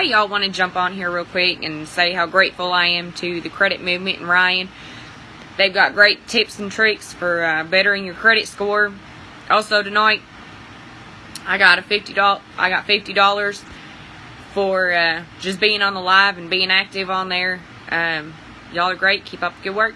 I y'all want to jump on here real quick and say how grateful I am to the credit movement and Ryan. They've got great tips and tricks for uh, bettering your credit score. Also tonight, I got a fifty dollars. I got fifty dollars for uh, just being on the live and being active on there. Um, y'all are great. Keep up the good work.